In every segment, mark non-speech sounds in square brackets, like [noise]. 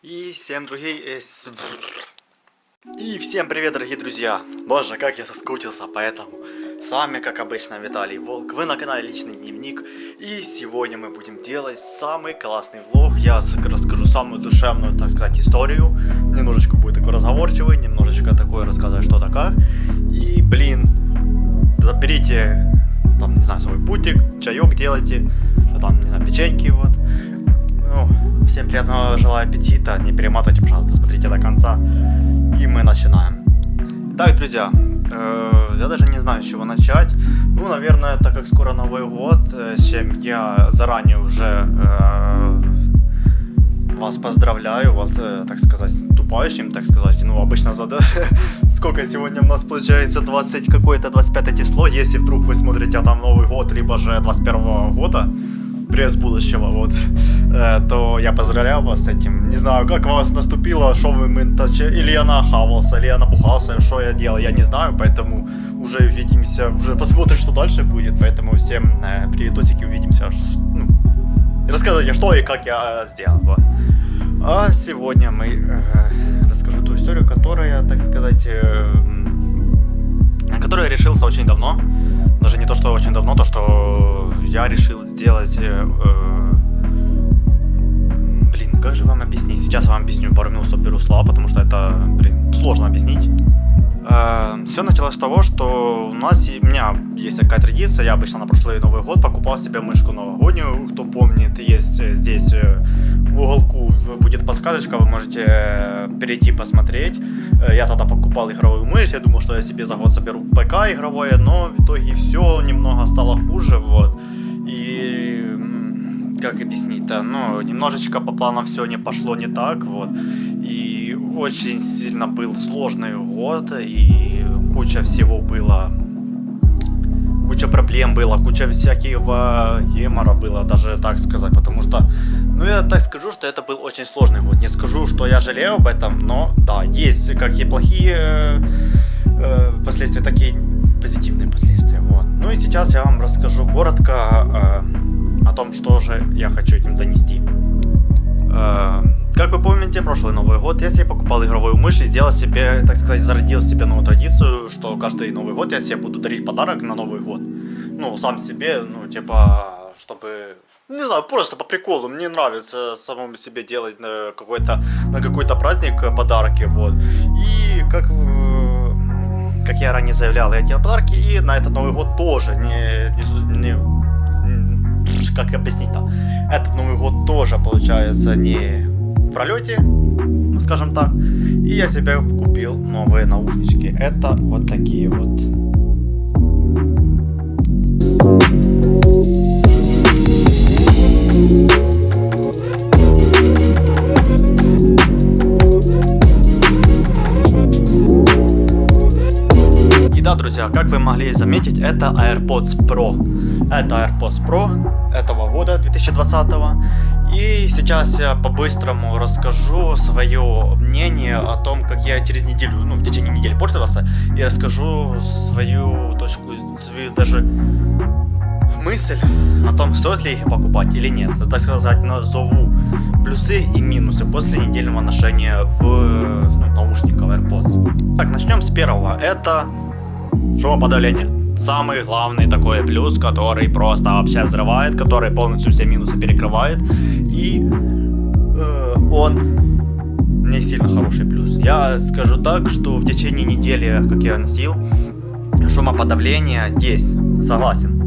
И всем другие... э, И всем привет, дорогие друзья! Боже, как я соскучился по этому. С вами, как обычно, Виталий Волк. Вы на канале Личный Дневник. И сегодня мы будем делать самый классный влог. Я расскажу самую душевную, так сказать, историю. Немножечко будет такой разговорчивый, немножечко такое рассказывать что да как. И, блин, заберите, там, не знаю, свой путик, чаек делайте, там, не знаю, печеньки, вот. Ну, всем приятного желаю аппетита, не перематывайте, пожалуйста, смотрите до конца. И мы начинаем. Итак, друзья, э, я даже не знаю, с чего начать. Ну, наверное, так как скоро Новый год, э, с чем я заранее уже э, вас поздравляю, вот, э, так сказать, наступающим, так сказать. Ну, обычно за... [laughs] Сколько сегодня у нас получается? 20 какое-то, 25 число. Если вдруг вы смотрите там Новый год, либо же 21 года, пресс будущего, вот, э, то я поздравляю вас с этим. Не знаю, как вас наступило, что вы ментаче, или я нахавался, или я набухался, что я делал, я не знаю, поэтому уже увидимся, уже посмотрим, что дальше будет, поэтому всем э, приветосики, увидимся, ну, рассказывайте, что и как я э, сделал, вот. А сегодня мы э, расскажу ту историю, которая, так сказать, э, которую я решился очень давно. Даже не то, что очень давно, то, что я решил сделать... э, э, блин, как же вам объяснить? Сейчас я вам объясню, пару минут соберу слова, потому что это, блин, сложно объяснить. Все началось с того, что у нас, у меня есть такая традиция, я обычно на прошлый Новый год покупал себе мышку новогоднюю, кто помнит, есть э, здесь э, в уголку будет подсказочка, вы можете э, перейти посмотреть. Я тогда покупал игровую мышь, я думал, что я себе за год соберу ПК игровое, но в итоге все немного стало хуже, вот. И как объяснить-то, ну, немножечко по планам все не пошло не так, вот. И очень сильно был сложный год, и куча всего было куча проблем было, куча всякого гемора было, даже так сказать, потому что, ну я так скажу, что это был очень сложный год. Не скажу, что я жалею об этом, но да, есть как и плохие э, э, последствия, так и позитивные последствия. Вот. Ну и сейчас я вам расскажу коротко э, о том, что же я хочу этим донести. Э, Как вы помните, прошлый Новый год я себе покупал игровую мышь и сделал себе, так сказать, зародил себе новую традицию, что каждый Новый год я себе буду дарить подарок на Новый год. Ну, сам себе, ну, типа, чтобы... Не знаю, просто по приколу. Мне нравится самому себе делать на какой-то на какой-то праздник подарки, вот. И как э, как я ранее заявлял, я делал подарки, и на этот Новый год тоже не, не, не- как объяснить-то, этот Новый год тоже получается не в пролете, ну скажем так, и я себе купил новые наушнички, это вот такие вот. И да, друзья, как вы могли заметить, это AirPods Pro. Это AirPods Pro этого года, 2020. И сейчас я по-быстрому расскажу свое мнение о том, как я через неделю, ну, в течение недели пользовался, и расскажу свою точку, свою даже мысль о том, стоит ли их покупать или нет. Это, так сказать, назову плюсы и минусы после недельного ношения в ну, наушников AirPods. Так, начнем с первого. Это шумоподавление. Самый главный такой плюс, который просто вообще взрывает, который полностью все минусы перекрывает. И э, он не сильно хороший плюс. Я скажу так, что в течение недели, как я носил, шумоподавление есть, согласен.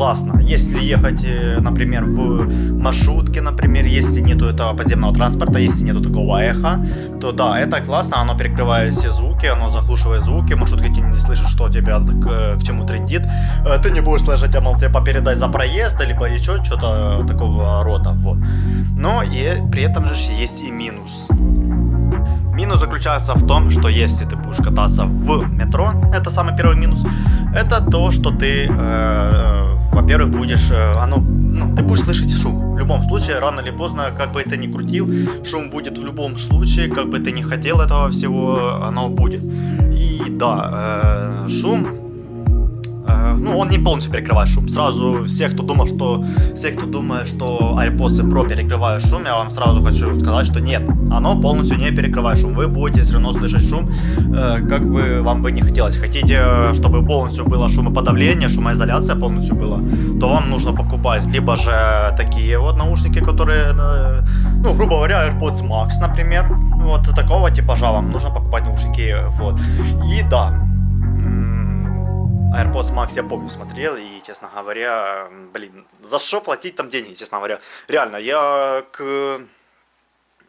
Классно. Если ехать, э, например, в маршрутке, например, если нету этого подземного транспорта, если нету такого эха, то да, это классно, оно перекрывает все звуки, оно заглушивает звуки, маршрутка ты не слышишь, что тебя к, к чему трендит. Э, Ты не будешь слышать, а мол, тебе попередать за проезд, либо еще что-то такого рода, вот. Но и при этом же есть и минус. Минус заключается в том, что если ты будешь кататься в метро, это самый первый минус, это то, что ты, э, во-первых, будешь, э, оно, ну, ты будешь слышать шум. В любом случае, рано или поздно, как бы ты ни крутил, шум будет в любом случае, как бы ты не хотел этого всего, оно будет. И да, э, шум ну, он не полностью перекрывает шум. Сразу все, кто думал, что, все, кто думает, что AirPods Pro перекрывают шум, я вам сразу хочу сказать, что нет. Оно полностью не перекрывает шум. Вы будете все равно слышать шум, э, как бы вам бы не хотелось. Хотите, чтобы полностью было шумоподавление, шумоизоляция полностью была, то вам нужно покупать либо же такие вот наушники, которые, э, ну, грубо говоря, AirPods Max, например. Вот такого типажа вам нужно покупать наушники, вот. И да, AirPods Max я помню смотрел, и, честно говоря, блин, за что платить там деньги, честно говоря. Реально, я к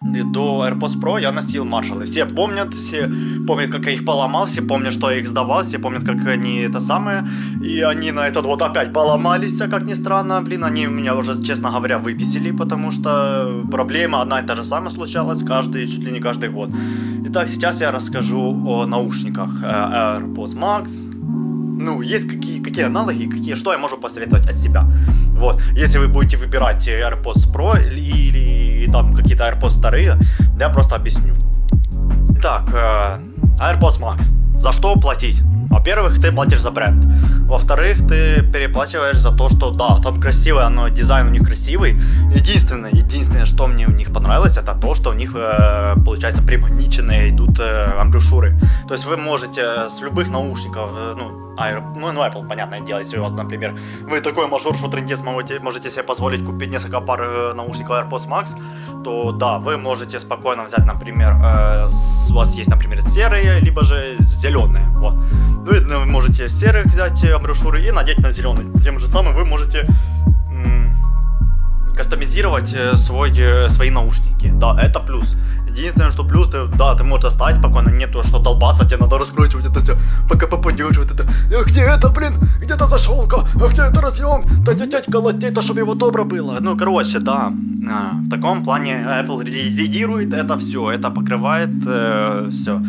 до AirPods Pro я носил Marshall. Все помнят, все помнят, как я их поломал, все помнят, что я их сдавал, все помнят, как они это самое. И они на этот год опять поломались, а как ни странно. Блин, они меня уже, честно говоря, выписали, потому что проблема одна и та же самая случалась каждый, чуть ли не каждый год. Итак, сейчас я расскажу о наушниках э, AirPods Max, ну, есть какие, какие аналоги, какие, что я могу посоветовать от себя. Вот, если вы будете выбирать AirPods Pro или, или там какие-то AirPods вторые, я просто объясню. Так, э, AirPods Max. За что платить? Во-первых, ты платишь за бренд. Во-вторых, ты переплачиваешь за то, что да, там красивый, но дизайн у них красивый. Единственное, единственное, что мне у них понравилось, это то, что у них, э, получается, примагниченные идут э, амбрюшюры. То есть вы можете с любых наушников, э, ну, Ну, ну, Apple, понятное дело, если у вас, например, вы такой мажор, что трендец, можете, себе позволить купить несколько пар э, наушников AirPods Max, то да, вы можете спокойно взять, например, э, с, у вас есть, например, серые, либо же зеленые, вот. Вы ну, можете серых взять амброшюры и надеть на зеленый. Тем же самым вы можете кастомизировать э, свой, э, свои наушники. Да, это плюс. Единственное, что плюс, ты, да, ты можешь оставить спокойно, нету что долбаться, тебе надо раскручивать это все, пока попадешь, вот это. А где это, блин? Где-то зашелка? А где это разъем? Да дядя колотит, а чтобы его добро было. Ну, короче, да. А, в таком плане Apple лидирует это все, это покрывает э, все.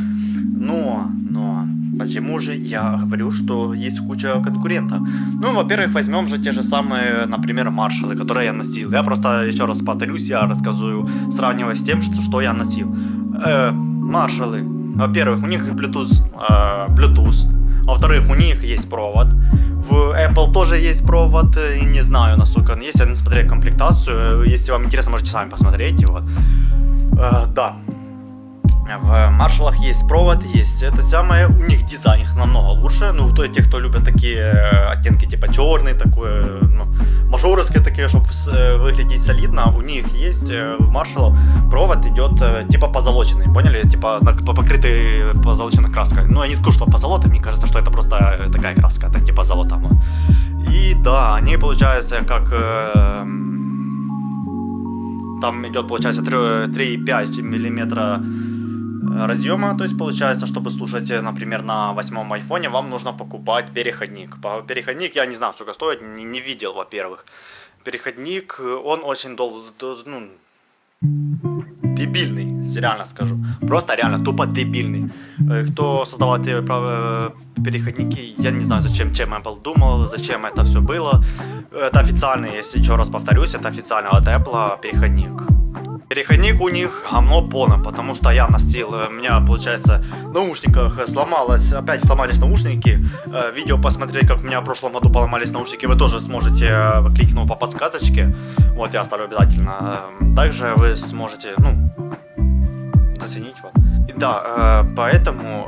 Но, но, Почему же я говорю, что есть куча конкурентов? Ну, во-первых, возьмем же те же самые, например, маршалы, которые я носил. Я просто еще раз повторюсь, я рассказываю, сравнивая с тем, что, что я носил. Э, маршалы. Во-первых, у них Bluetooth, э, Bluetooth. Во-вторых, у них есть провод. В Apple тоже есть провод, и не знаю, насколько он есть, я не смотрел комплектацию. Если вам интересно, можете сами посмотреть. Вот. Э, да, в маршалах есть провод, есть это самое, у них дизайн их намного лучше, ну, то те, кто любят такие э, оттенки типа черный, такое, ну, мажоровские такие, чтобы э, выглядеть солидно, у них есть э, в маршалах провод идет типа позолоченный, поняли, типа покрытый позолоченной краской, ну, я не скажу, что позолота, мне кажется, что это просто такая краска, это типа золото, ну. и да, они получаются как... там идет, получается, 3,5 миллиметра разъема, то есть получается, чтобы слушать, э, например, на восьмом айфоне, вам нужно покупать переходник. Переходник, я не знаю, сколько стоит, не, не видел, во-первых. Переходник, он очень долго, ну, дебильный, реально скажу. Просто реально тупо дебильный. Э, кто создавал эти э, переходники, я не знаю, зачем, чем Apple думал, зачем это все было. Это официальный, если еще раз повторюсь, это официальный от Apple переходник. Переходник у них говно полное, потому что я носил, у меня, получается, в наушниках сломалось, опять сломались наушники. Э, видео посмотреть, как у меня в прошлом году поломались наушники, вы тоже сможете, э, кликнув по подсказочке. Вот, я оставлю обязательно. Также вы сможете, ну, заценить. Вот. И да, э, поэтому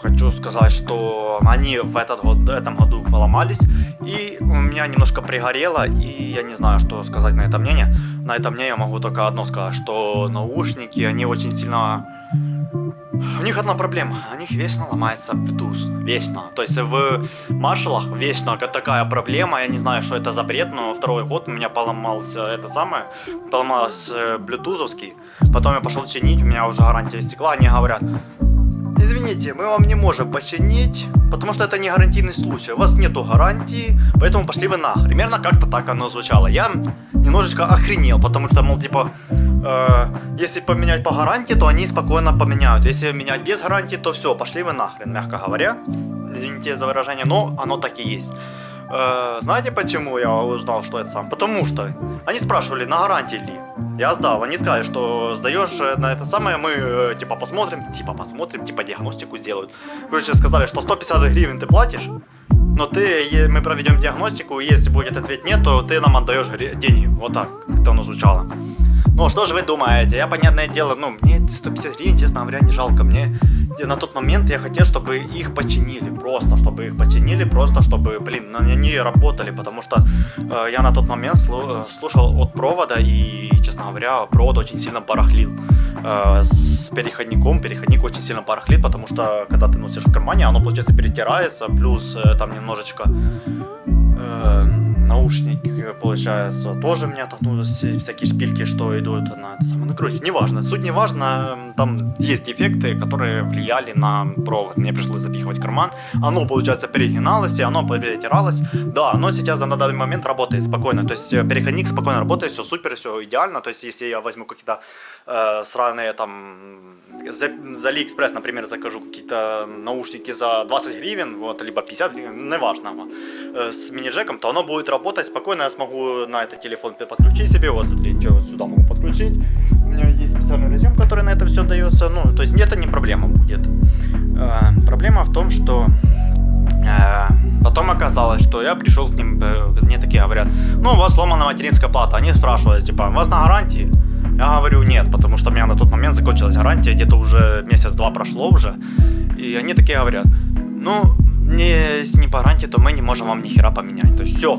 хочу сказать, что они в этот год, в этом году поломались, и у меня немножко пригорело, и я не знаю, что сказать на это мнение. На это мне я могу только одно сказать, что наушники, они очень сильно... У них одна проблема, у них вечно ломается Bluetooth, вечно. То есть в маршалах вечно такая проблема, я не знаю, что это за бред, но второй год у меня поломался это самое, поломался блютузовский. Потом я пошел чинить, у меня уже гарантия стекла, они говорят, Извините, мы вам не можем починить, потому что это не гарантийный случай. У вас нету гарантии, поэтому пошли вы нахрен. Примерно как-то так оно звучало. Я немножечко охренел, потому что, мол, типа, э, если поменять по гарантии, то они спокойно поменяют. Если менять без гарантии, то все, пошли вы нахрен, мягко говоря. Извините за выражение, но оно так и есть. Э, знаете почему я узнал, что это сам? Потому что они спрашивали, на гарантии ли. Я сдал, они сказали, что сдаешь э, на это самое, мы э, типа посмотрим, типа посмотрим, типа диагностику сделают. Короче, сказали, что 150 гривен ты платишь, но ты, мы проведем диагностику, и если будет ответ нет, то ты нам отдаешь деньги. Вот так, как-то оно звучало. Ну, что же вы думаете? Я, понятное дело, ну, мне 150 гривен, честно говоря, не жалко. Мне на тот момент я хотел, чтобы их починили. Просто, чтобы их починили, просто, чтобы, блин, на- они работали. Потому что э, я на тот момент слу- э, слушал от провода, и, честно говоря, провод очень сильно барахлил. Э, с переходником, переходник очень сильно барахлит, потому что, когда ты носишь в кармане, оно, получается, перетирается, плюс э, там немножечко э, наушник, получается, тоже меня ну, все- всякие шпильки, что идут на это самое. Ну, короче, неважно. Суть не важно, м, там есть дефекты, которые влияли на провод. Мне пришлось запихивать карман. Оно, получается, перегиналось, и оно перетиралось. Да, оно сейчас на данный момент работает спокойно. То есть э, переходник спокойно работает, все супер, все идеально. То есть если я возьму какие-то э, сраные там за, за Алиэкспресс, например, закажу какие-то наушники за 20 гривен, вот, либо 50 гривен, неважно, вот, э, с мини-джеком, то оно будет работать спокойно, я смогу на этот телефон подключить себе, вот, смотрите, вот сюда могу подключить, меня есть специальный разъем, который на это все дается, ну, то есть это не проблема будет. Э, проблема в том, что Э, Потом оказалось, что я пришел к ним, э, мне такие говорят, ну, у вас сломана материнская плата. Они спрашивают, типа, у вас на гарантии? Я говорю, нет, потому что у меня на тот момент закончилась гарантия, где-то уже месяц-два прошло уже. И они такие говорят, ну, не, если не по гарантии, то мы не можем вам ни хера поменять. То есть все.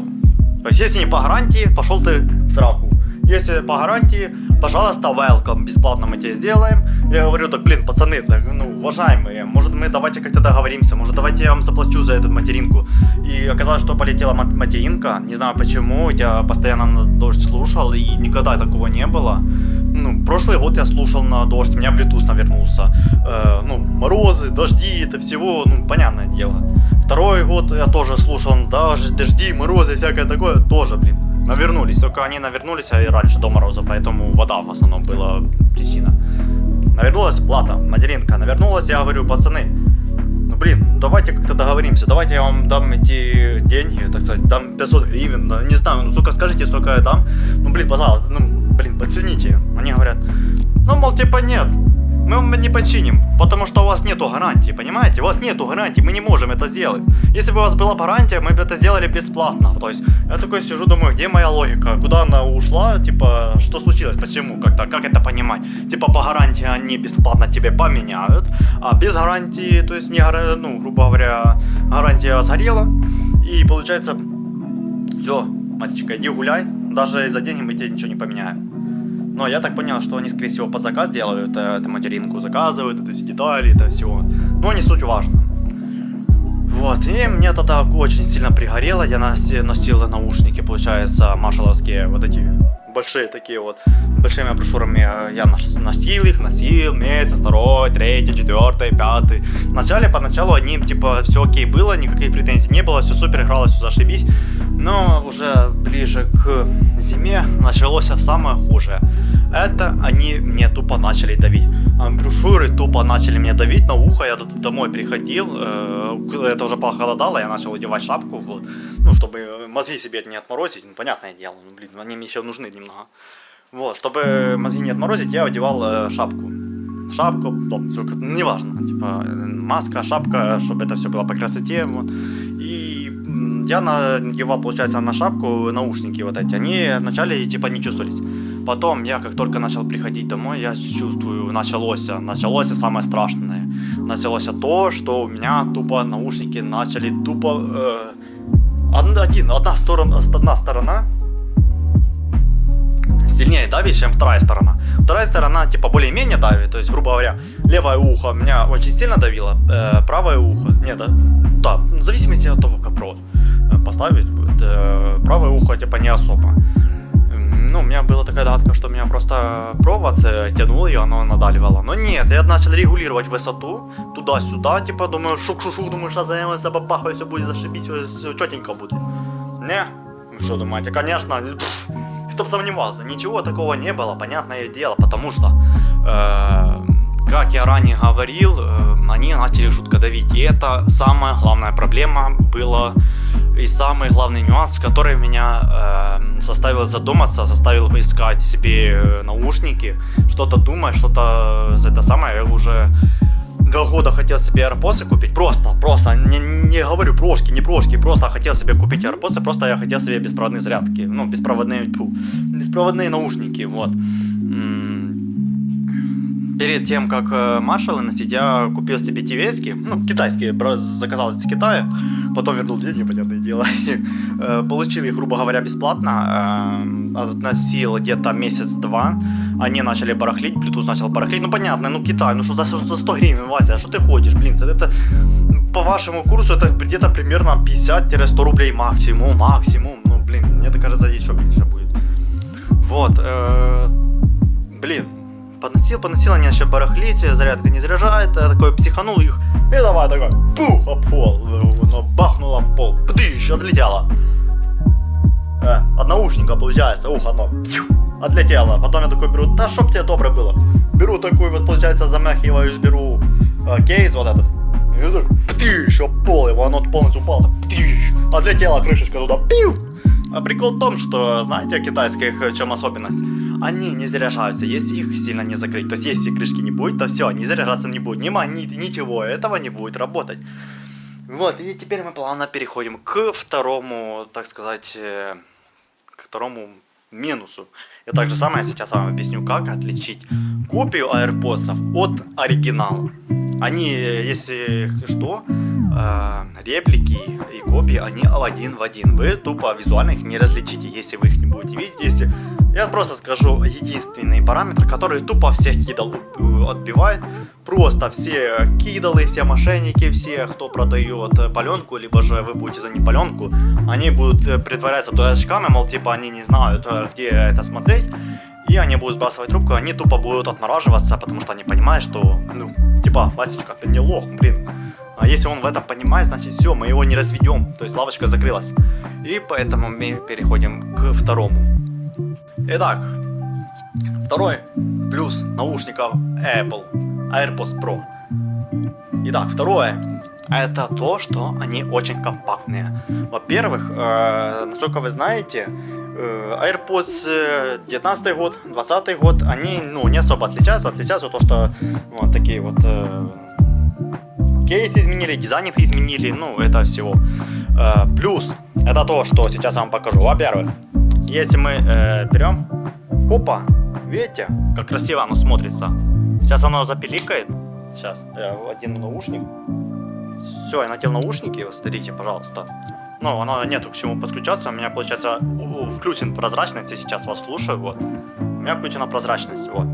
То есть если не по гарантии, пошел ты в сраку. Если по гарантии, пожалуйста, welcome, бесплатно мы тебе сделаем. Я говорю, так, блин, пацаны, так, ну, уважаемые, может мы давайте как-то договоримся, может давайте я вам заплачу за эту материнку. И оказалось, что полетела мат- материнка, не знаю почему, я постоянно на дождь слушал, и никогда такого не было. Ну, прошлый год я слушал на дождь, у меня Bluetooth навернулся. Э, ну, морозы, дожди, это всего, ну, понятное дело. Второй год я тоже слушал, дождь, дожди, морозы, всякое такое, тоже, блин, навернулись. Только они навернулись и раньше до мороза, поэтому вода в основном была причина. Навернулась плата, материнка, навернулась, я говорю, пацаны, ну блин, ну давайте как-то договоримся, давайте я вам дам эти деньги, так сказать, дам 500 гривен, да, не знаю, ну сука, скажите, сколько я дам, ну блин, пожалуйста, ну блин, оцените. Они говорят, ну мол, типа нет, мы вам не починим, потому что у вас нету гарантии, понимаете? У вас нету гарантии, мы не можем это сделать. Если бы у вас была бы гарантия, мы бы это сделали бесплатно. То есть я такой сижу, думаю, где моя логика? Куда она ушла? Типа, что случилось? Почему? Как-то, как это понимать? Типа, по гарантии они бесплатно тебе поменяют, а без гарантии, то есть не, ну, грубо говоря, гарантия сгорела. И получается, все, Масечка, иди гуляй, даже за деньги мы тебе ничего не поменяем. Но я так понял, что они, скорее всего, по заказ делают, э, это материнку заказывают, это все детали, это всего. Но не суть важно. Вот, и мне тогда очень сильно пригорело, я носи- носил наушники, получается, маршаловские, вот эти большие такие вот, большими брошюрами э, я нос- носил их, носил месяц, второй, третий, четвертый, пятый. Вначале, поначалу они, типа, все окей было, никаких претензий не было, все супер игралось, все зашибись. Но уже ближе к зиме началось самое хуже. Это они мне тупо начали давить. А Брошюры тупо начали мне давить на ухо. Я домой приходил, э, это уже похолодало, я начал одевать шапку, вот, ну, чтобы мозги себе не отморозить. Ну, понятное дело, ну, блин, они мне еще нужны немного. Вот, чтобы мозги не отморозить, я одевал э, шапку. Шапку, там, неважно, типа, маска, шапка, чтобы это все было по красоте, вот. И я надевал, получается, на шапку наушники вот эти. Они вначале, типа, не чувствовались. Потом я, как только начал приходить домой, я чувствую, началось, началось самое страшное. Началось то, что у меня тупо наушники начали тупо... Э, од- один, одна сторона, одна сторона сильнее давит, чем вторая сторона. Вторая сторона, типа, более-менее давит, то есть, грубо говоря, левое ухо меня очень сильно давило, э, правое ухо, нет, да, да, в зависимости от того, как провод э, поставить будет, э, правое ухо, типа, не особо. Ну, у меня была такая догадка, что меня просто провод э, тянул, и оно надавливало. Но нет, я начал регулировать высоту, туда-сюда, типа, думаю, шук-шук-шук, думаю, сейчас я забабахаю, все будет зашибись, все четенько будет. Не, что думаете, конечно, пф, кто бы сомневался, ничего такого не было, понятное дело, потому что, э, как я ранее говорил, э, они начали жутко давить, и это самая главная проблема была, и самый главный нюанс, который меня э, заставил задуматься, заставил искать себе э, наушники, что-то думать, что-то э, это самое, я уже два года хотел себе AirPods купить, просто, просто, не, не говорю прошки, не прошки, просто хотел себе купить AirPods, просто я хотел себе беспроводные зарядки, ну, беспроводные, фу, беспроводные наушники, вот. Перед тем, как э, маршалы носить, я купил себе тивейские, ну, китайские, заказал из Китая, потом вернул деньги, понятное дело, [laughs] э, получил их, грубо говоря, бесплатно, э, носил где-то месяц-два, они начали барахлить, Bluetooth начал барахлить, ну понятно, ну Китай, ну что за, за 100 гривен, Вася, что ты ходишь, блин, это по вашему курсу это где-то примерно 50-100 рублей максимум, максимум, ну блин, мне так кажется, еще меньше будет. Вот, блин, поносил, поносил, они еще барахлить, зарядка не заряжает, я такой психанул их, и давай такой, пух, об пол, оно бахнуло об пол, пдыщ, отлетело. Э, от наушника получается, ух, оно, пью, отлетело. Потом я такой беру, да чтоб тебе добре было. Беру такой вот, получается, замахиваюсь, беру э, кейс вот этот. И так, птыщ, об пол, его оно полностью упало, птыщ, отлетела крышечка туда, пиу. А прикол в том, что, знаете, китайских в чем особенность? Они не заряжаются, если их сильно не закрыть. То есть, если крышки не будет, то все, не заряжаться не будет. Ни магнит, ничего, этого не будет работать. Вот, и теперь мы плавно переходим к второму, так сказать, э, к второму минусу. И так же самое сейчас вам объясню, как отличить копию AirPods от оригинала. Они, если что, э, реплики и копии, они один в один. Вы тупо визуально их не различите, если вы их не будете видеть. Если я просто скажу единственный параметр, который тупо всех кидал отбивает. Просто все кидалы, все мошенники, все, кто продает паленку, либо же вы будете за них паленку, они будут притворяться дурачками, мол, типа они не знают, где это смотреть. И они будут сбрасывать трубку, они тупо будут отмораживаться, потому что они понимают, что, ну, типа, Васечка, ты не лох, блин. А если он в этом понимает, значит все, мы его не разведем. То есть лавочка закрылась. И поэтому мы переходим к второму. Итак, второй плюс наушников Apple AirPods Pro. Итак, второе. Это то, что они очень компактные. Во-первых, э, насколько вы знаете, э, AirPods 19 э, год, 20 год, они ну, не особо отличаются. Отличаются то, что вот такие вот э, кейсы изменили, дизайн изменили, ну, это всего. Э, плюс, это то, что сейчас я вам покажу. Во-первых, если мы э, берем, хопа, видите, как красиво оно смотрится. Сейчас оно запиликает. Сейчас, я одену наушник. Все, я надел наушники, смотрите, пожалуйста. Ну, оно нету к чему подключаться. У меня, получается, включен прозрачность, я сейчас вас слушаю, вот. У меня включена прозрачность, вот.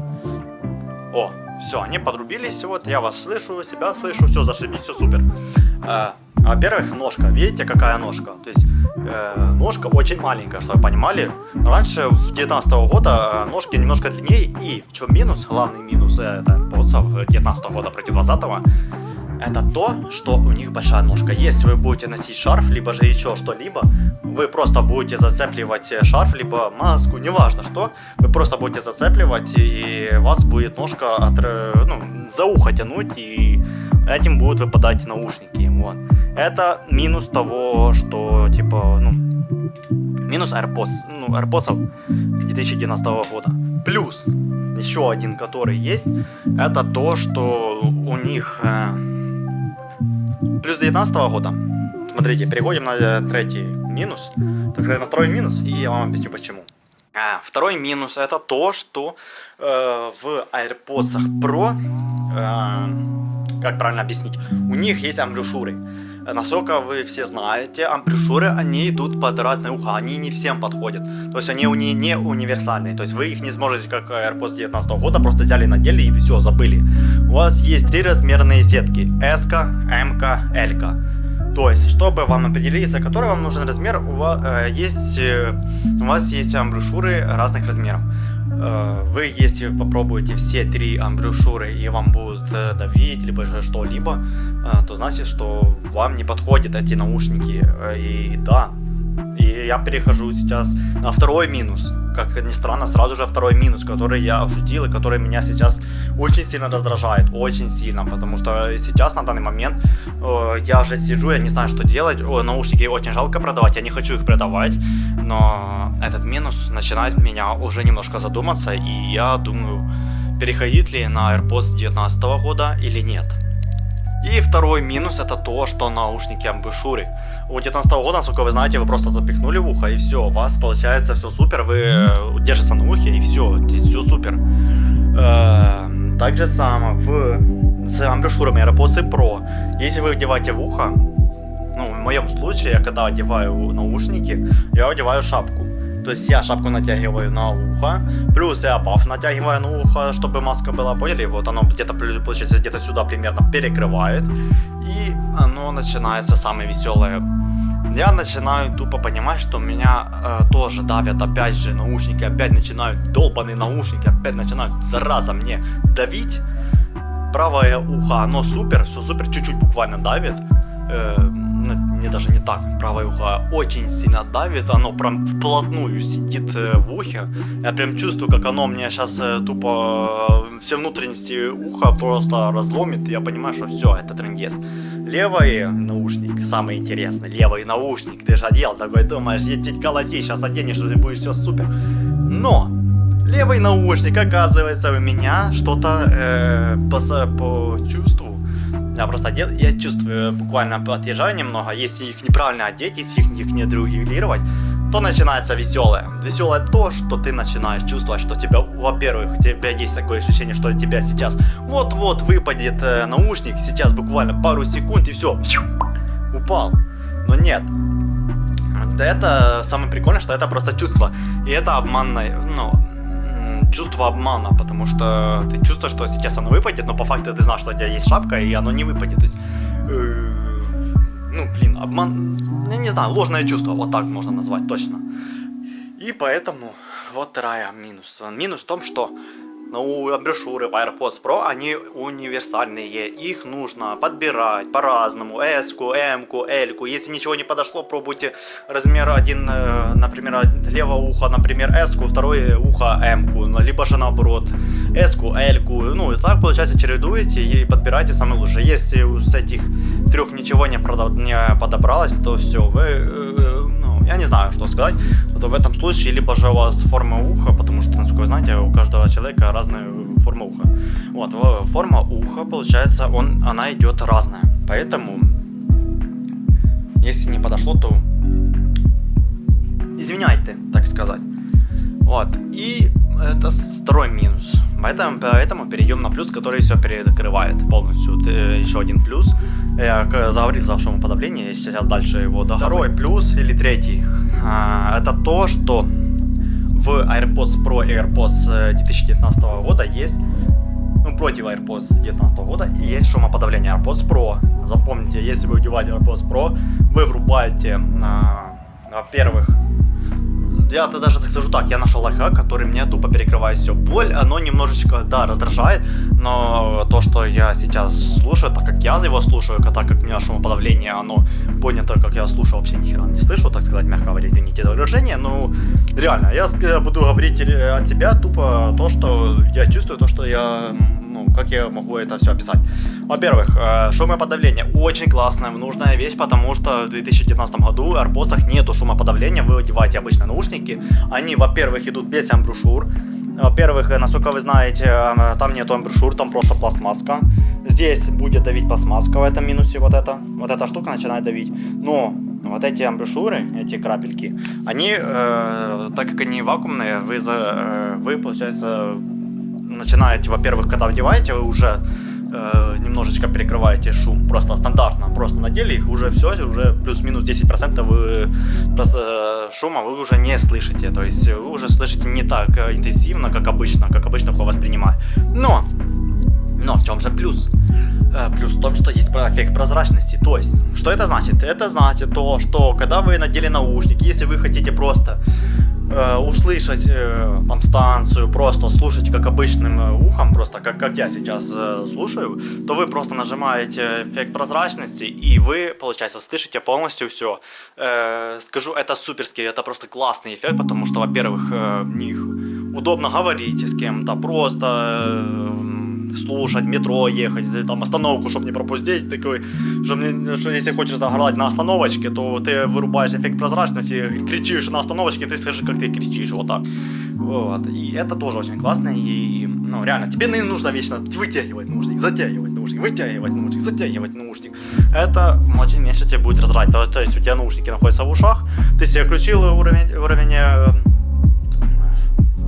О, все, они подрубились, вот, я вас слышу, себя слышу, все, зашибись, все супер. Э, во-первых, ножка, видите, какая ножка? То есть, э, ножка очень маленькая, чтобы понимали. Раньше, в 19 -го года, э, ножки немножко длиннее, и в чем минус, главный минус, э, это, получается, 19 -го года против 20 -го, это то, что у них большая ножка. Если вы будете носить шарф, либо же еще что-либо, вы просто будете зацепливать шарф, либо маску, неважно что, вы просто будете зацепливать, и вас будет ножка от, ну, за ухо тянуть, и этим будут выпадать наушники. Вот. Это минус того, что, типа, ну, минус AirPods, ну, AirPods 2019 года. Плюс, еще один, который есть, это то, что у них... Э, Плюс 19 года. Смотрите, переходим на э, третий минус. Так сказать, на второй минус, и я вам объясню почему. А, второй минус это то, что э, в AirPods Pro, э, как правильно объяснить, у них есть амбрюшуры. Насколько вы все знаете, амбрюшуры, они идут под разные уха, они не всем подходят. То есть они у не, не универсальные, то есть вы их не сможете, как AirPods 19 года, просто взяли, надели и все, забыли. У вас есть три размерные сетки, S, M, L. То есть, чтобы вам определиться, какой вам нужен размер, у вас, э, есть, э, у вас есть амбрюшуры разных размеров. Э, вы, если попробуете все три амбрюшуры и вам будут э, давить, либо же что-либо, э, то значит, что вам не подходят эти наушники. И да, и я перехожу сейчас на второй минус. Как ни странно, сразу же второй минус, который я ошутил и который меня сейчас очень сильно раздражает. Очень сильно, потому что сейчас на данный момент э, я уже сижу, я не знаю, что делать. О, наушники очень жалко продавать, я не хочу их продавать. Но этот минус начинает меня уже немножко задуматься. И я думаю, переходить ли на AirPods 2019 года или нет. И второй минус это то, что наушники амбушюры. У 19 года, насколько вы знаете, вы просто запихнули в ухо и все, у вас получается все супер, вы э, держится на ухе и все, все супер. Э, так же само в, с амбушюрами AirPods Pro. Если вы одеваете в ухо, ну, в моем случае, я когда одеваю наушники, я одеваю шапку. То есть я шапку натягиваю на ухо, плюс я паф натягиваю на ухо, чтобы маска была, поняли? Вот оно где-то, получается, где-то сюда примерно перекрывает. И оно начинается самое веселое. Я начинаю тупо понимать, что меня э, тоже давят опять же наушники, опять начинают долбанные наушники, опять начинают зараза мне давить. Правое ухо, оно супер, все супер, чуть-чуть буквально давит. Э, не даже не так, правое ухо очень сильно давит, оно прям вплотную сидит э, в ухе. Я прям чувствую, как оно мне сейчас э, тупо э, все внутренности уха просто разломит. Я понимаю, что все, это трендец. Левый наушник, самый интересный, левый наушник. Ты же одел такой, думаешь, чуть колоти, сейчас оденешь, и будет все супер. Но левый наушник, оказывается, у меня что-то э, по, по чувству я просто одет, я чувствую, буквально отъезжаю немного, если их неправильно одеть, если их не отрегулировать, то начинается веселое. Веселое то, что ты начинаешь чувствовать, что тебя, во-первых, у тебя есть такое ощущение, что у тебя сейчас вот-вот выпадет э, наушник, сейчас буквально пару секунд и все, упал. Но нет, это самое прикольное, что это просто чувство. И это обманное, ну, чувство обмана, потому что ты чувствуешь, что сейчас оно выпадет, но по факту ты знаешь, что у тебя есть шапка, и оно не выпадет. То есть, э, ну, блин, обман, я не знаю, ложное чувство, вот так можно назвать точно. И поэтому вот вторая минус. Минус в том, что ну, брошюры AirPods Pro, они универсальные, их нужно подбирать по-разному, S-ку, M-ку, L-ку, если ничего не подошло, пробуйте размер один, э, например, левое ухо, например, S-ку, второе ухо M-ку, ну, либо же наоборот, S-ку, L-ку, ну, и так, получается, чередуете и подбирайте самое лучшее. Если с этих трех ничего не, не подобралось, то все, вы э, я не знаю, что сказать. То в этом случае либо же у вас форма уха, потому что, насколько вы знаете, у каждого человека разная форма уха. Вот, форма уха, получается, он, она идет разная. Поэтому, если не подошло, то извиняйте, так сказать. Вот, и это второй минус. Поэтому, поэтому перейдем на плюс, который все перекрывает полностью. Еще один плюс. Я заговорил за шумоподавление, сейчас дальше его до Второй плюс или третий, а, это то, что в AirPods Pro и AirPods 2019 э, года есть ну, против AirPods 2019 года есть шумоподавление AirPods Pro. Запомните, если вы одеваете AirPods Pro, вы врубаете, а, во-первых, я-то даже скажу так, я нашел лайфхак, который мне тупо перекрывает все. Боль, оно немножечко, да, раздражает, но то, что я сейчас слушаю, так как я его слушаю, так как у меня шумоподавление, оно понято, как я слушаю, вообще ни хера не слышу, так сказать, мягко говоря, извините за выражение, ну, реально, я буду говорить от себя тупо то, что я чувствую, то, что я ну, как я могу это все описать? Во-первых, э, шумоподавление очень классная, нужная вещь, потому что в 2019 году в AirPods нету шумоподавления, вы одеваете обычные наушники, они, во-первых, идут без амбрушюр, во-первых, э, насколько вы знаете, там нету амбрушюр, там просто пластмасска. Здесь будет давить пластмасска в этом минусе, вот это. Вот эта штука начинает давить. Но вот эти амбушюры, эти крапельки, они, э, так как они вакуумные, вы, за, э, вы получается, начинаете, во-первых, когда вдеваете, вы уже э, немножечко перекрываете шум, просто стандартно, просто надели их, уже все, уже плюс-минус 10% вы просто э, шума вы уже не слышите, то есть вы уже слышите не так э, интенсивно, как обычно, как обычно ухо воспринимает. Но, но в чем же плюс? Э, плюс в том, что есть эффект прозрачности. То есть, что это значит? Это значит то, что когда вы надели наушники, если вы хотите просто э, услышать э, там станцию, просто слушать как обычным э, ухом, просто как, как я сейчас э, слушаю, то вы просто нажимаете эффект прозрачности, и вы, получается, слышите полностью все. Э, скажу, это суперский, это просто классный эффект, потому что, во-первых, э, в них удобно говорить с кем-то, просто... Э, слушать, метро ехать, там остановку, чтобы не пропустить, такой, что, мне, что если хочешь загорать на остановочке, то ты вырубаешь эффект прозрачности, кричишь на остановочке, ты слышишь, как ты кричишь, вот так. Вот. И это тоже очень классно, и Ну, реально, тебе не нужно вечно вытягивать наушник, затягивать наушник, вытягивать наушник, затягивать наушник. Это очень меньше тебе будет разрать. То, то есть у тебя наушники находятся в ушах, ты себе включил уровень, уровень э,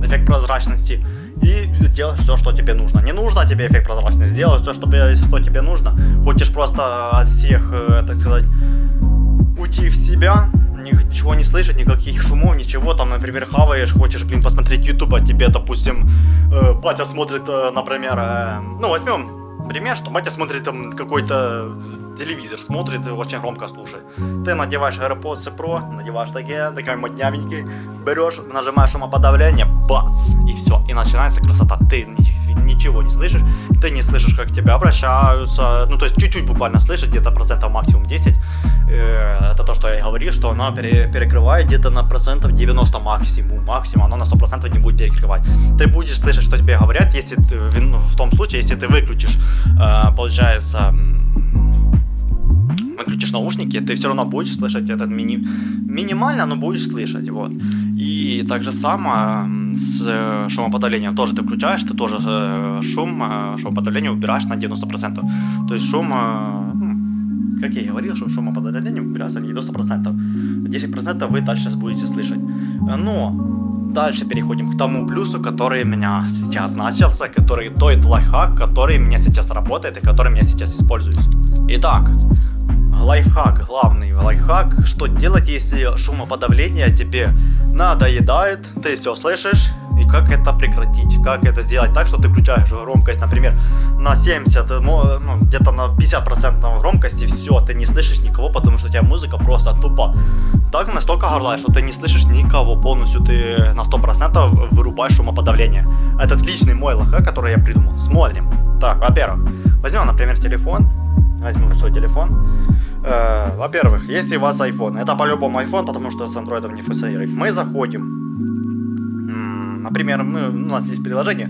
эффект прозрачности и делаешь все, что тебе нужно. Не нужно тебе эффект прозрачности, сделай все, что, что тебе нужно. Хочешь просто от всех, э, так сказать, уйти в себя, ничего не слышать, никаких шумов, ничего, там, например, хаваешь, хочешь, блин, посмотреть YouTube, а тебе, допустим, э, батя смотрит, э, например, э, ну, возьмем пример, что батя смотрит там какой-то телевизор, смотрит, очень громко слушает. Ты надеваешь AirPods Pro, надеваешь такие, такой моднявенький, берешь, нажимаешь шумоподавление, бац, и все, и начинается красота. Ты ничего не слышишь, ты не слышишь, как к тебе обращаются, ну то есть чуть-чуть буквально слышишь, где-то процентов максимум 10. Э, это то, что я и говорил, что пере, перекрывает где-то на процентов 90 максимум, максимум, оно на 100% не будет перекрывать. Ты будешь слышать, что тебе говорят, если ты, в том случае, если ты выключишь, э, получается, выключишь наушники, ты все равно будешь слышать этот мини... Минимально, но будешь слышать, вот. И так же само с э, шумоподавлением тоже ты включаешь, ты тоже э, шум, э, шумоподавление убираешь на 90%. То есть шум, ну, как я и говорил, что шумоподавление убирается на 90%. 10% вы дальше будете слышать. Но дальше переходим к тому плюсу, который у меня сейчас начался, который тот лайфхак, который у меня сейчас работает и который я сейчас использую. Итак, лайфхак, главный лайфхак, что делать, если шумоподавление тебе надоедает, ты все слышишь, и как это прекратить, как это сделать так, что ты включаешь громкость, например, на 70, ну, где-то на 50% громкости, все, ты не слышишь никого, потому что у тебя музыка просто тупо. Так настолько горлая, что ты не слышишь никого, полностью ты на 100% вырубаешь шумоподавление. Это отличный мой лайфхак, который я придумал. Смотрим. Так, во-первых, возьмем, например, телефон, возьму свой телефон, Э, во-первых, если у вас iPhone, это по-любому iPhone, потому что с Android не функционирует. Мы заходим, например, мы, у нас есть приложение,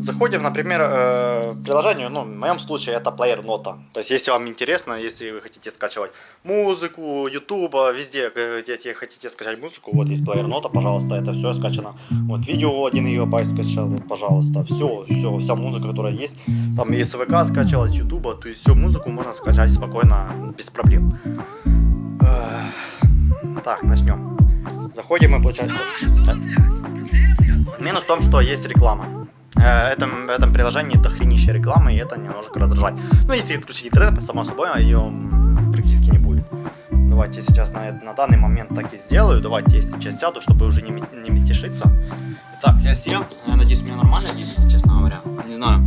заходим, например, э, в приложение, ну, в моем случае это Player Nota. То есть, если вам интересно, если вы хотите скачивать музыку, YouTube, везде, где хотите скачать музыку, вот есть Player Nota, пожалуйста, это все скачано. Вот видео 1 гигабайт скачал, пожалуйста, все, все, вся музыка, которая есть. Там есть ВК скачалась, YouTube, то есть всю музыку можно скачать спокойно, без проблем. Так, начнем. Заходим мы, получается... Минус в том, что есть реклама. Э, этом, этом приложении дохренища рекламы, и это немножко раздражает. Ну, если отключить интернет, само собой, ее практически не будет. Давайте сейчас на, на данный момент так и сделаю. Давайте я сейчас сяду, чтобы уже не, не метешиться. Итак, я сел. Я надеюсь, меня нормально видно, честно говоря. Не знаю.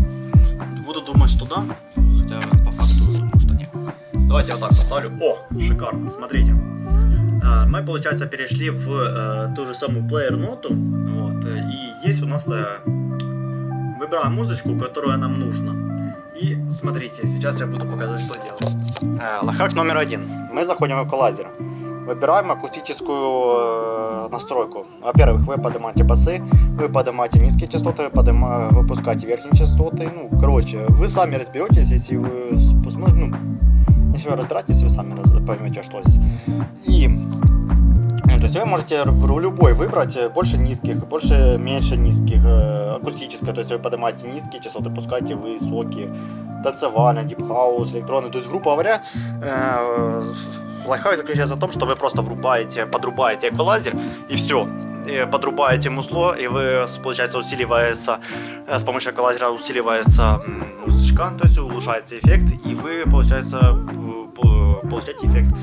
Буду думать, что да. Хотя по факту думаю, что нет. Давайте я вот так поставлю. О, шикарно, смотрите. Э, мы, получается, перешли в э, ту же самую плеер ноту. Вот, и есть у нас выбираем музычку, которая нам нужна. И смотрите, сейчас я буду показывать, что делать. Э, лайфхак номер один. Мы заходим в эквалайзер. Выбираем акустическую э, настройку. Во-первых, вы поднимаете басы, вы поднимаете низкие частоты, вы выпускаете верхние частоты. Ну, короче, вы сами разберетесь, если вы посмотрите, ну, если вы разбираетесь, вы сами поймете, что здесь. И то есть вы можете любой выбрать э, больше низких, больше меньше низких, э, акустическое, то есть вы поднимаете низкие частоты, пускаете высокие, танцевальный, дипхаус, электронный. То есть, грубо говоря, э, лайфхак заключается в том, что вы просто врубаете, подрубаете эквалайзер и все. Подрубаете музло, и вы, получается, усиливается, с помощью эквалайзера усиливается музычка, то есть улучшается эффект, и вы, получается, получаете эффект.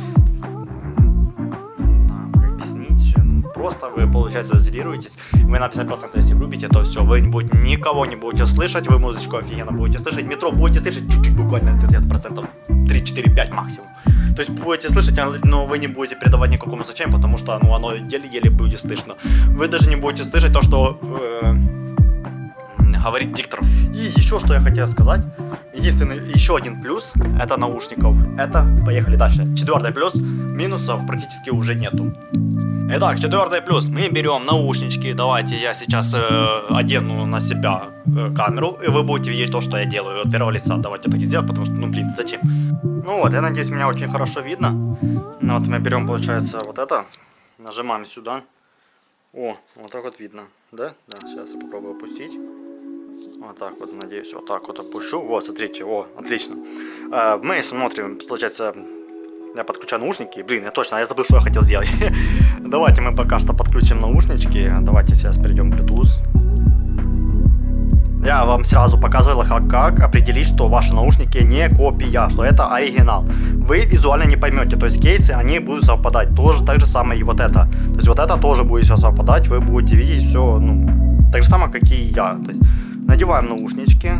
Просто вы, получается, изолируетесь, вы на 50% если врубите, то все, вы не будете, никого не будете слышать, вы музычку офигенно будете слышать, метро будете слышать чуть-чуть буквально процентов 3, 4, 5 максимум. То есть будете слышать, но вы не будете придавать никакому значению, потому что ну, оно еле-еле будет слышно. Вы даже не будете слышать то, что э, говорит диктор. И еще что я хотел сказать. Единственный, еще один плюс, это наушников. Это, поехали дальше. Четвертый плюс, минусов практически уже нету. Итак, четвертый плюс. Мы берем наушнички. Давайте я сейчас э, одену на себя э, камеру, и вы будете видеть то, что я делаю от первого лица. Давайте так и сделаем, потому что, ну блин, зачем? Ну вот, я надеюсь, меня очень хорошо видно. Ну вот мы берем, получается, вот это, нажимаем сюда. О, вот так вот видно, да? Да, сейчас я попробую опустить. Вот так вот, надеюсь, вот так вот опущу. Вот, смотрите, о, отлично. Э, мы смотрим, получается, я подключаю наушники. Блин, я точно, я забыл, что я хотел сделать. [laughs] Давайте мы пока что подключим наушнички. Давайте сейчас перейдем к Bluetooth. Я вам сразу показывал, как, как определить, что ваши наушники не копия, что это оригинал. Вы визуально не поймете, то есть кейсы, они будут совпадать. Тоже так же самое и вот это. То есть вот это тоже будет все совпадать, вы будете видеть все, ну, так же самое, как и я. То есть надеваем наушнички.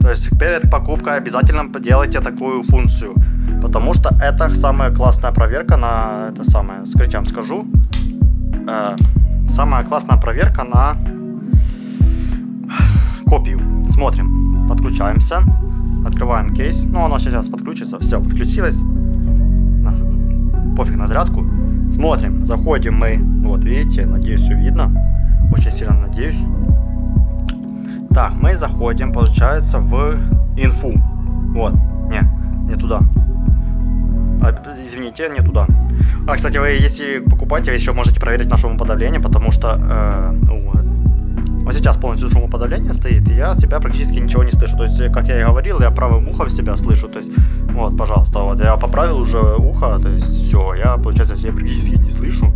То есть перед покупкой обязательно делайте такую функцию. Потому что это самая классная проверка на... Это самое, скажите, я вам скажу. Э, самая классная проверка на копию. Смотрим. Подключаемся. Открываем кейс. Ну, оно сейчас подключится. Все, подключилось. Пофиг на зарядку. Смотрим. Заходим мы. Вот, видите, надеюсь, все видно. Очень сильно надеюсь. Так, мы заходим, получается, в инфу. Вот. Не, не туда. А, извините, не туда. А, кстати, вы, если покупаете, вы еще можете проверить на шумоподавление, потому что... Э, вот сейчас полностью шумоподавление стоит, и я себя практически ничего не слышу. То есть, как я и говорил, я правым ухом себя слышу. То есть, вот, пожалуйста, вот я поправил уже ухо, то есть все, я, получается, себя практически не слышу.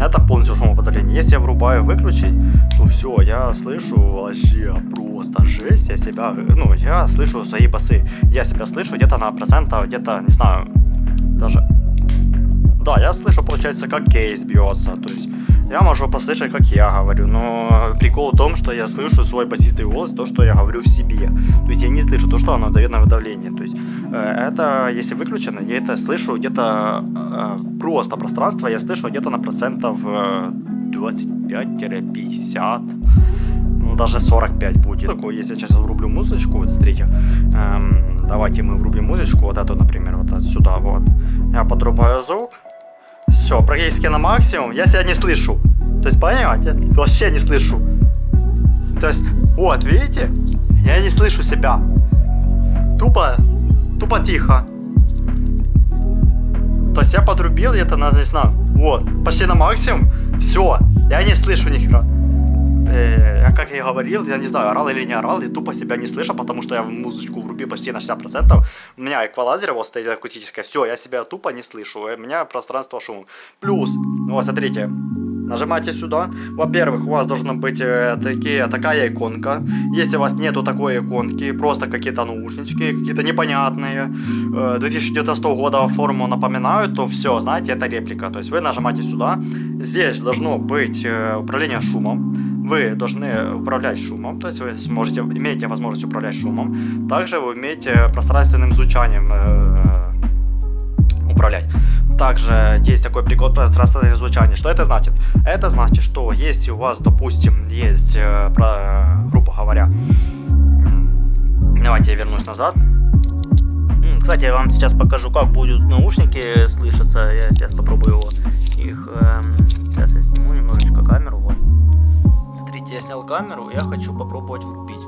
Это полностью шумоподавление. Если я врубаю выключить, то все, я слышу вообще просто жесть. Я себя, ну, я слышу свои басы. Я себя слышу где-то на процентов, где-то, не знаю, даже... Да, я слышу, получается, как кейс бьется, то есть я могу послышать, как я говорю, но прикол в том, что я слышу свой басистый голос, то, что я говорю в себе. То есть я не слышу то, что оно дает на выдавление. То есть э, это, если выключено, я это слышу где-то э, просто пространство, я слышу где-то на процентов э, 25-50 ну, даже 45 будет. Такое, если я сейчас врублю музычку, вот смотрите, эм, давайте мы врубим музычку, вот эту, например, вот сюда, вот. Я подрубаю звук, все, практически на максимум. Я себя не слышу. То есть, понимаете? Вообще не слышу. То есть, вот, видите? Я не слышу себя. Тупо, тупо тихо. То есть я подрубил где-то на, не знаю, вот, почти на максимум. Все, я не слышу ни хера э, как я и говорил, я не знаю, орал или не орал, я тупо себя не слышу, потому что я музычку врубил почти на 60%. У меня эквалайзер вот стоит акустическое, все, я себя тупо не слышу, у меня пространство шум. Плюс, вот смотрите, Нажимаете сюда. Во-первых, у вас должна быть э, такие, такая иконка. Если у вас нету такой иконки, просто какие-то наушнички, какие-то непонятные, э, 2019 года форму напоминают, то все, знаете, это реплика. То есть вы нажимаете сюда. Здесь должно быть э, управление шумом вы должны управлять шумом, то есть вы сможете, имеете возможность управлять шумом. Также вы умеете пространственным звучанием э, управлять. Также есть такой прикол пространственное звучание. Что это значит? Это значит, что если у вас, допустим, есть, э, про, грубо говоря, давайте я вернусь назад. Кстати, я вам сейчас покажу, как будут наушники слышаться. Я сейчас попробую его, их. Э, сейчас я сниму немножечко камеру. Я снял камеру, я хочу попробовать врубить.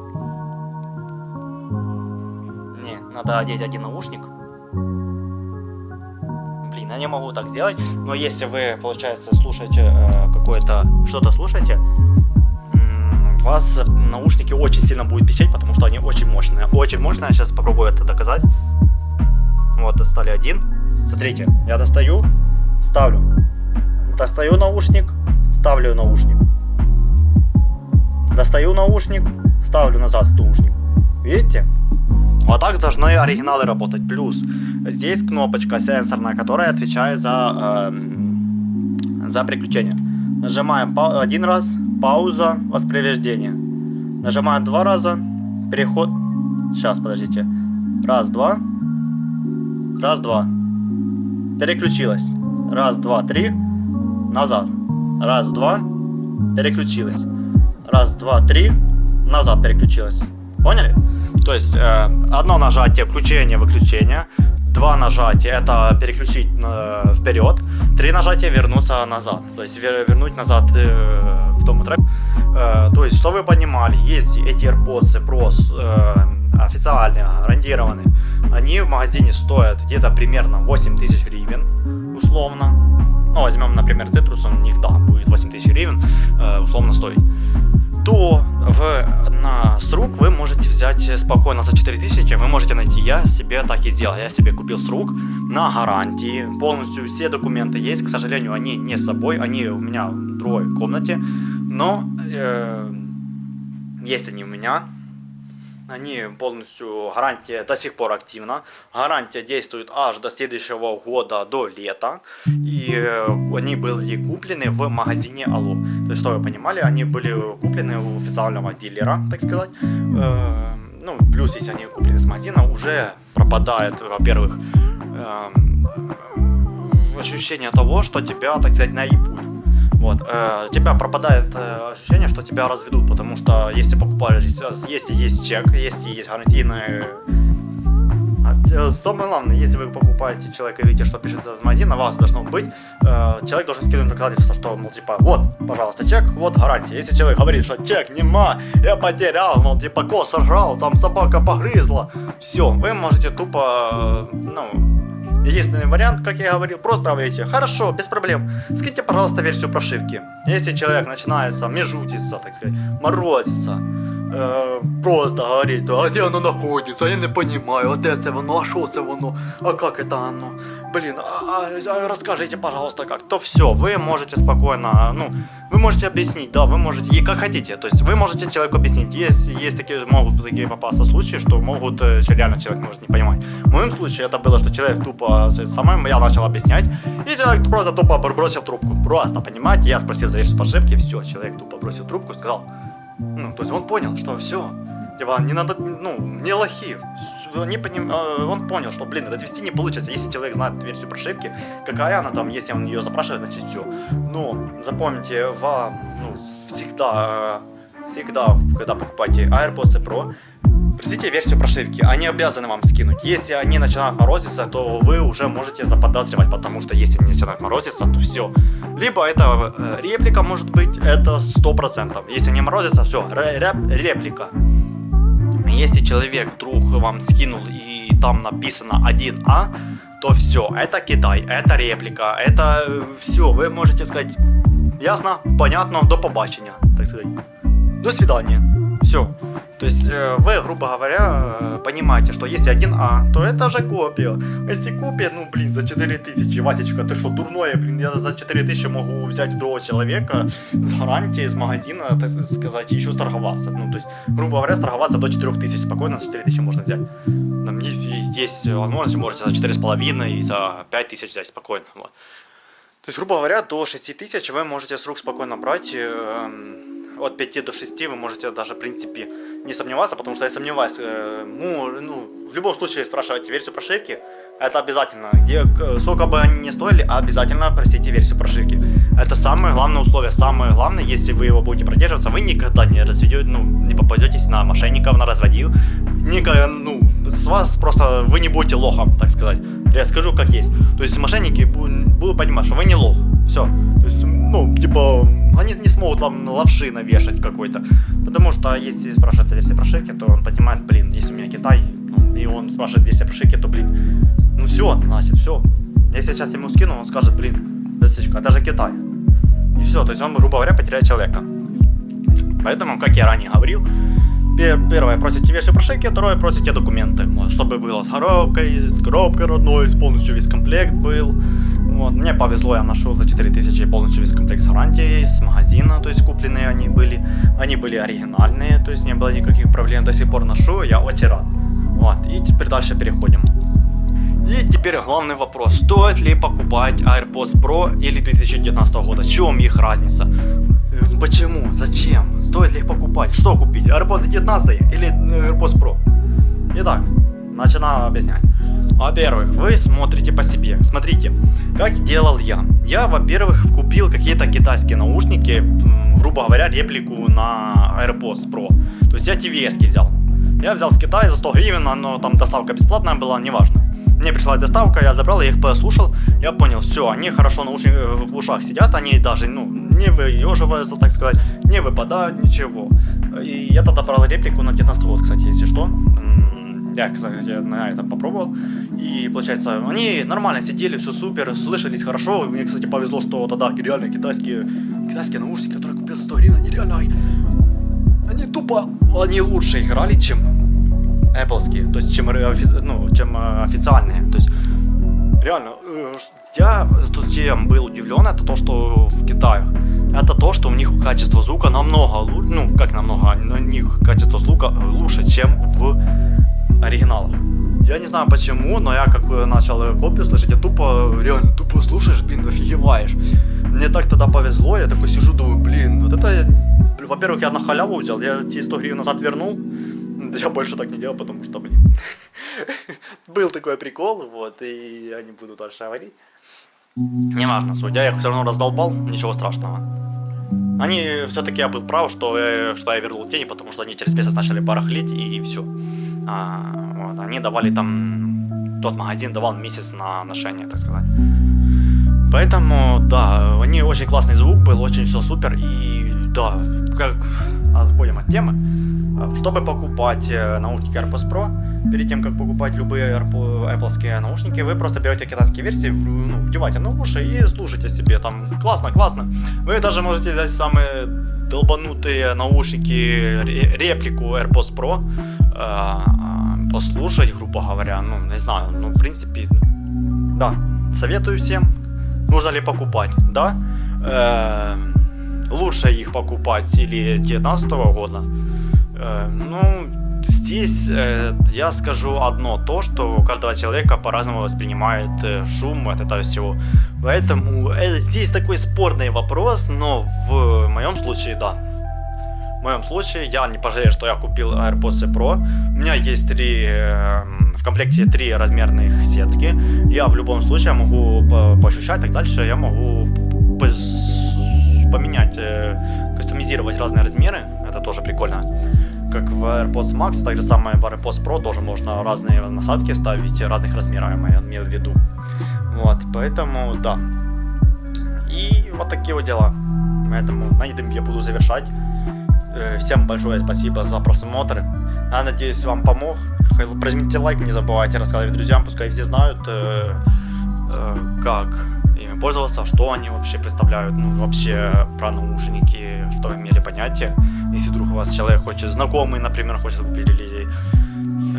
Не, надо одеть один наушник. Блин, я не могу так сделать. Но если вы, получается, слушаете э, какое-то... Что-то слушаете, вас наушники очень сильно будут печать, потому что они очень мощные. Очень мощные, я сейчас попробую это доказать. Вот, достали один. Смотрите, я достаю, ставлю. Достаю наушник, ставлю наушник. Достаю наушник, ставлю назад наушник. Видите? Вот так должны оригиналы работать. Плюс здесь кнопочка сенсорная, которая отвечает за, э, за приключение. Нажимаем один раз, пауза, воспроизведение. Нажимаем два раза, переход. Сейчас, подождите. Раз, два. Раз, два. Переключилась. Раз, два, три. Назад. Раз, два. Переключилась раз, два, три, назад переключилась. Поняли? То есть э, одно нажатие включение, выключение, два нажатия это переключить э, вперед, три нажатия вернуться назад. То есть вер, вернуть назад э, к тому треку. Э, то есть, что вы понимали, есть эти AirPods Pro э, официальные, гарантированные, они в магазине стоят где-то примерно 8000 гривен, условно. Ну, возьмем, например, Citrus, он у них, да, будет 8000 гривен, э, условно стоить то в, на с вы можете взять спокойно за 4000, вы можете найти. Я себе так и сделал. Я себе купил с на гарантии. Полностью все документы есть. К сожалению, они не с собой, они у меня в другой комнате. Но э, есть они у меня. Они полностью, гарантия до сих пор активна. Гарантия действует аж до следующего года, до лета. И э, они были куплены в магазине Алло. То есть, что вы понимали, они были куплены у официального дилера, так сказать. Э, ну, плюс, если они куплены с магазина, уже пропадает, во-первых, эм, ощущение того, что тебя, так сказать, наебут. Вот, э, у тебя пропадает э, ощущение, что тебя разведут, потому что если покупаешь, если есть чек, если есть гарантийный... А, самое главное, если вы покупаете человека и видите, что пишется с магазина, вас должно быть, э, человек должен скинуть доказательство, что, мол, типа, вот, пожалуйста, чек, вот гарантия. Если человек говорит, что чек нема, я потерял, мол, типа, кос сожрал, там собака погрызла, все, вы можете тупо, э, ну, Единственный вариант, как я говорил, просто говорите, хорошо, без проблем, скиньте, пожалуйста, версию прошивки. Если человек начинается межутиться, так сказать, морозиться, просто говорить, а где оно находится, я не понимаю, а де це воно, а що це воно, а как это оно, блин, а, а, расскажите, пожалуйста, как, то все, вы можете спокойно, ну, вы можете объяснить, да, вы можете, и как хотите, то есть вы можете человеку объяснить, есть, есть такие, могут такие попасться случаи, что могут, э, реально человек может не понимать. В моем случае это было, что человек тупо, самым я начал объяснять, и человек просто тупо бросил трубку, просто, понимаете, я спросил за версию прошивки, все, человек тупо бросил трубку сказал, ну, то есть он понял, что все, Типа, не надо, ну, не лохи. Не поним... Э, он понял, что, блин, развести не получится. Если человек знает версию прошивки, какая она там, если он ее запрашивает, значит все. Но запомните, вам, ну, всегда, всегда, когда покупаете AirPods Pro, Простите версию прошивки, они обязаны вам скинуть. Если они начинают морозиться, то вы уже можете заподозривать, потому что если они начинают морозиться, то все. Либо это э, реплика может быть, это 100%. Если не морозится, все, реплика. Если человек вдруг вам скинул и там написано 1А, то все, это Китай, это реплика, это э, все, вы можете сказать ясно, понятно, до побачення, так сказать. До свидания. Все. То есть э, вы, грубо говоря, э, понимаете, что если 1А, то это же копия. А если копия, ну блин, за 4000, Васечка, ты что, дурное, блин, я за 4000 могу взять другого человека с гарантией, из магазина, так сказать, еще сторговаться. Ну, то есть, грубо говоря, сторговаться до 4000, спокойно за 4000 можно взять. Там есть, есть возможность, можете за 4,5 и за 5000 взять спокойно. Вот. То есть, грубо говоря, до 6000 вы можете с рук спокойно брать, э, от 5 до 6 вы можете даже, в принципе, не сомневаться, потому что я сомневаюсь, э, ну, ну, в любом случае спрашивайте версию прошивки, это обязательно. Где, сколько бы они ни стоили, обязательно просите версию прошивки. Это самое главное условие, самое главное, если вы его будете продерживаться, вы никогда не разведете, ну, не попадетесь на мошенников, на разводил, никогда, ну, с вас просто, вы не будете лохом, так сказать. Я скажу как есть. То есть мошенники будут понимать, что вы не лох, все. То есть, ну, типа, они не смогут вам лавши навешать какой-то. Потому что если спрашивается версия прошивки, то он понимает, блин, если у меня Китай, ну, и он спрашивает версия прошивки, то, блин, ну все, значит, все. Если я сейчас ему скину, он скажет, блин, Васечка, это же Китай. И все, то есть он, грубо говоря, потеряет человека. Поэтому, как я ранее говорил, первое, просите версию прошивки, второе, просите документы. Чтобы было с коробкой, с коробкой родной, полностью весь комплект был. Вот, мне повезло, я нашел за 4000 полностью весь комплект с гарантией, с магазина, то есть купленные они были. Они были оригинальные, то есть не было никаких проблем. До сих пор ношу, я очень рад. Вот, и теперь дальше переходим. И теперь главный вопрос, стоит ли покупать AirPods Pro или 2019 года, в чем их разница? Э, почему? Зачем? Стоит ли их покупать? Что купить? AirPods 19 или AirPods Pro? Итак, начинаю объяснять. Во-первых, вы смотрите по себе. Смотрите, как делал я. Я, во-первых, купил какие-то китайские наушники, грубо говоря, реплику на AirPods Pro. То есть я TVS взял. Я взял с Китая за 100 гривен, но там доставка бесплатная была, неважно. Мне пришла доставка, я забрал, я их послушал, я понял, все, они хорошо наушник, в ушах сидят, они даже, ну, не выеживаются, так сказать, не выпадают, ничего. И я тогда брал реплику на 19 год, кстати, если что. Я, кстати, на этом попробовал. И, получается, они нормально сидели, все супер, слышались хорошо. Мне, кстати, повезло, что тогда реально китайские, китайские наушники, которые купил за 100 гривен, они реально они тупо, они лучше играли, чем Apple, то есть чем, ну, чем э, официальные. То есть реально, э, я чем был удивлен, это то, что в Китае, это то, что у них качество звука намного лучше, ну как намного, у них качество звука лучше, чем в оригиналах. Я не знаю почему, но я как начал копию слышать, я тупо, реально тупо слушаешь, блин, офигеваешь. Мне так тогда повезло, я такой сижу, думаю, блин, вот это, во-первых, я на халяву взял, я эти 100 гривен назад вернул, я больше так не делал, потому что, блин, [laughs] был такой прикол, вот, и я не буду дальше говорить. Неважно, суть, я их все равно раздолбал, ничего страшного. Они, все-таки я был прав, что, я, что я вернул тени, потому что они через месяц начали барахлить, и все. А, вот, они давали там, тот магазин давал месяц на ношение, так сказать. Поэтому, да, они очень классный звук был, очень все супер, и да, как отходим от темы. Чтобы покупать э, наушники AirPods Pro, перед тем, как покупать любые Apple наушники, вы просто берете китайские версии, ну, вдеваете на уши и слушайте себе там. Классно, классно. Вы даже можете взять самые долбанутые наушники, реплику AirPods Pro, э, послушать, грубо говоря, ну, не знаю, ну, в принципе, да, советую всем. Нужно ли покупать? Да. Э, лучше их покупать или 19 года, Э, ну, здесь э, я скажу одно, то, что каждого человека по-разному воспринимает э, шум от этого всего. Поэтому э, здесь такой спорный вопрос, но в моем случае да. В моем случае я не пожалею, что я купил AirPods Pro. У меня есть три, э, в комплекте три размерных сетки. Я в любом случае могу по поощущать, так дальше я могу поменять, э, кастомизировать разные размеры. Это тоже прикольно как в AirPods Max, так же самое в AirPods Pro тоже можно разные насадки ставить разных размеров, я имею в виду. Вот, поэтому да. И вот такие вот дела. Поэтому на этом я буду завершать. Э, всем большое спасибо за просмотр. Я надеюсь, вам помог. Прожмите лайк, не забывайте рассказывать друзьям, пускай все знают, э, э, как ими пользоваться, что они вообще представляют, ну, вообще про наушники, что имели понятие. Если вдруг у вас человек хочет, знакомый, например, хочет купить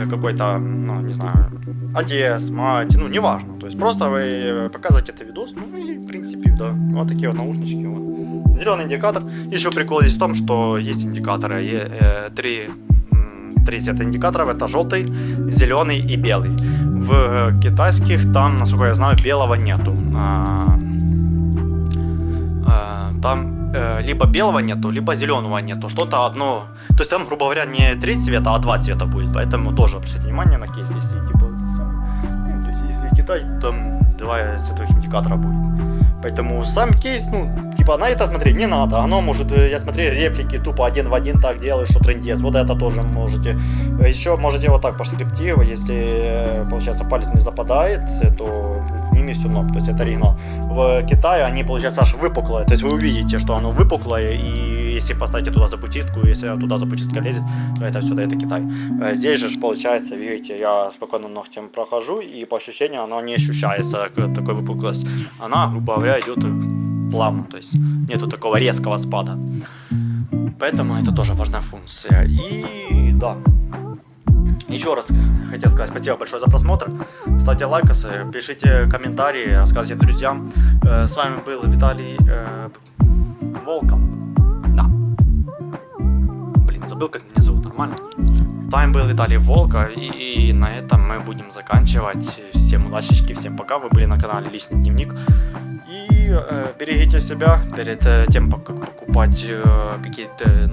какой-то, ну, не знаю, отец, мать, ну, неважно. То есть просто вы показываете это видос, ну и, в принципе, да, вот такие вот наушнички. Вот. Зеленый индикатор. Еще прикол есть в том, что есть индикаторы, э, три три цвета индикаторов, это желтый, зеленый и белый. В э, китайских там, насколько я знаю, белого нету. А, там э, либо белого нету, либо зеленого нету. Что-то одно. То есть там, грубо говоря, не три цвета, а два цвета будет. Поэтому тоже обращайте внимание на кейс, если типа. Если Китай, там два цветовых индикатора будет. Поэтому сам кейс, ну, типа на это смотреть не надо. Оно может, э, я смотрю реплики тупо один в один так делаешь, что трендец. Вот это тоже можете. Еще можете вот так по шрифту, если, э, получается, палец не западает, то все норм. То есть это оригинал. В Китае они, получается, аж выпуклые. То есть вы увидите, что оно выпуклое, и если поставите туда запутистку, если туда запутистка лезет, то это все, да, это Китай. Э, здесь же, получается, видите, я спокойно ногтем прохожу, и по ощущению оно не ощущается, такой выпуклость. Она, грубо говоря, идет плавно, то есть нету такого резкого спада. Поэтому это тоже важная функция. И да, еще раз хотел сказать спасибо большое за просмотр. Ставьте лайкосы, пишите комментарии, рассказывайте друзьям. Э, с вами был Виталий э, Волком. Да. Блин, забыл, как меня зовут, нормально? С вами был Виталий Волка, и, и на этом мы будем заканчивать. Всем удачи, всем пока. Вы были на канале Личный Дневник. И э, берегите себя перед э, тем, как покупать э, какие-то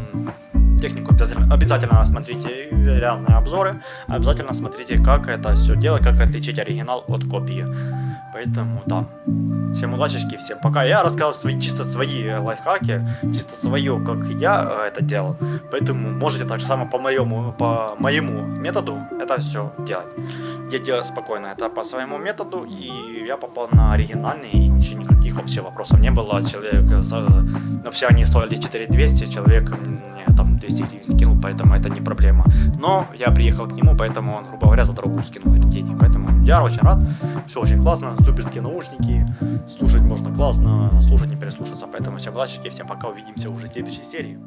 технику. Обязательно, смотрите разные обзоры. Обязательно смотрите, как это все делать, как отличить оригинал от копии. Поэтому, да. Всем удачи, всем пока. Я рассказал свои, чисто свои лайфхаки, чисто свое, как я э, это делал. Поэтому можете так же самое по моему, по моему методу это все делать. Я делал спокойно это по своему методу, и я попал на оригинальный, и ничего, никаких вообще вопросов не было. Человек, вообще они стоили 4200, человек мне там 200 гривен скинул, поэтому это не проблема. Но я приехал к нему, поэтому он, грубо говоря, за дорогу скинул деньги. Поэтому я очень рад, все очень классно, суперские наушники, слушать можно классно, слушать не переслушаться. Поэтому всем удачи, всем пока, увидимся уже в следующей серии.